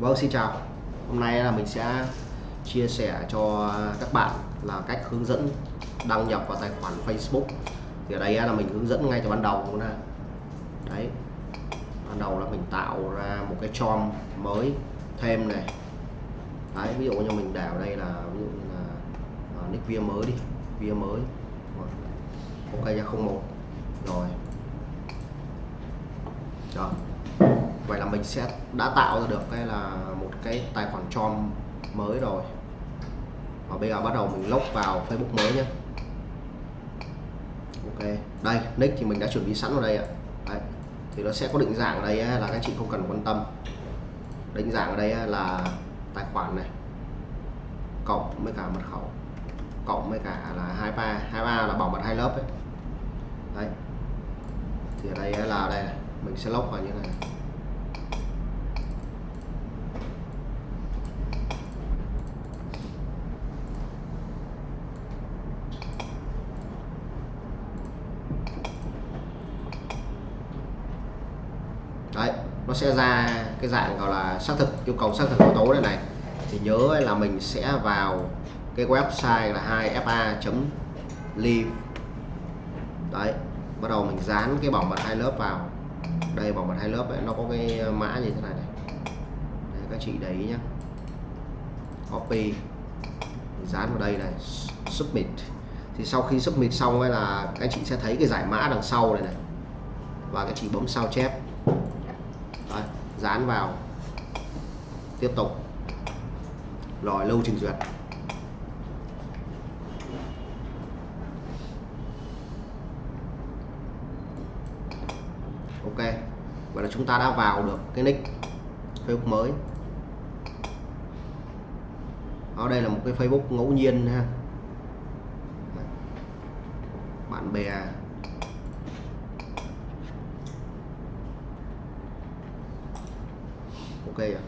Vâng xin chào. Hôm nay là mình sẽ chia sẻ cho các bạn là cách hướng dẫn đăng nhập vào tài khoản Facebook. Thì ở đây là mình hướng dẫn ngay từ ban đầu luôn ha đấy. Ban đầu là mình tạo ra một cái chom mới thêm này. Đấy, ví dụ như mình để ở đây là, ví dụ như là à, nick via mới đi, via mới. Ok ra 01 rồi. Rồi vậy là mình sẽ đã tạo ra được cái là một cái tài khoản chom mới rồi và bây giờ bắt đầu mình log vào Facebook mới nhé ok, đây, nick thì mình đã chuẩn bị sẵn ở đây ạ đấy. thì nó sẽ có định dạng ở đây là các chị không cần quan tâm định dạng ở đây là tài khoản này, cộng với cả mật khẩu, cộng với cả là 23 23 là bảo mật hai lớp ấy. đấy, thì ở đây là đây mình sẽ log vào như này đấy nó sẽ ra cái dạng gọi là xác thực yêu cầu xác thực yếu tố đây này. Thì nhớ là mình sẽ vào cái website là 2fa.live đấy bắt đầu mình dán cái bảo mật hai lớp vào. Đây bảo mật hai lớp ấy, nó có cái mã như thế này này. Đấy, các chị để ý copy. Copy dán vào đây này submit. Thì sau khi submit xong ấy là các chị sẽ thấy cái giải mã đằng sau này này. Và các chị bấm sao chép. Đấy, dán vào. Tiếp tục. Rồi lâu trình duyệt. Ok vậy là chúng ta đã vào được cái nick Facebook mới. Ở đây là một cái Facebook ngẫu nhiên ha. Bạn bè. Ok ạ